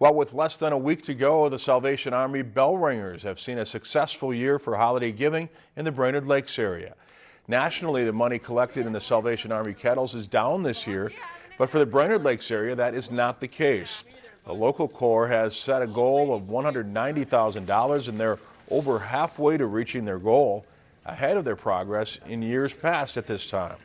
Well, with less than a week to go, the Salvation Army Bell Ringers have seen a successful year for holiday giving in the Brainerd Lakes area. Nationally, the money collected in the Salvation Army kettles is down this year, but for the Brainerd Lakes area, that is not the case. The local corps has set a goal of $190,000 and they're over halfway to reaching their goal, ahead of their progress in years past at this time.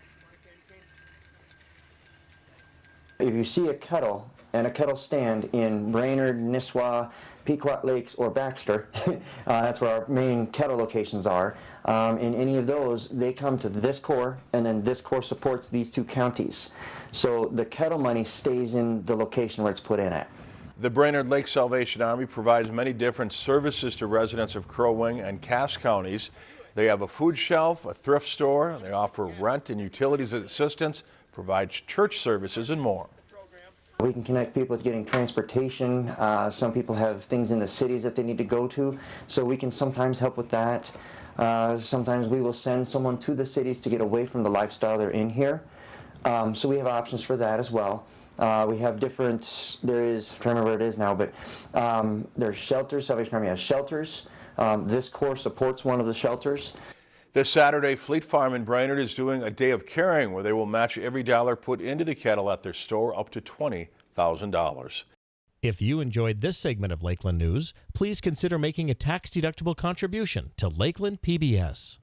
If you see a kettle and a kettle stand in Brainerd, Nisswa, Pequot Lakes, or Baxter, uh, that's where our main kettle locations are, um, in any of those, they come to this corps, and then this corps supports these two counties. So the kettle money stays in the location where it's put in at. The Brainerd Lake Salvation Army provides many different services to residents of Crow Wing and Cass counties. They have a food shelf, a thrift store, they offer rent and utilities assistance, provide church services, and more. We can connect people with getting transportation. Uh, some people have things in the cities that they need to go to, so we can sometimes help with that. Uh, sometimes we will send someone to the cities to get away from the lifestyle they're in here. Um, so we have options for that as well. Uh, we have different, there is, I'm trying to remember where it is now, but um, there's shelters, Salvation Army has shelters. Um, this corps supports one of the shelters. This Saturday, Fleet Farm in Brainerd is doing a day of caring where they will match every dollar put into the kettle at their store up to $20,000. If you enjoyed this segment of Lakeland News, please consider making a tax-deductible contribution to Lakeland PBS.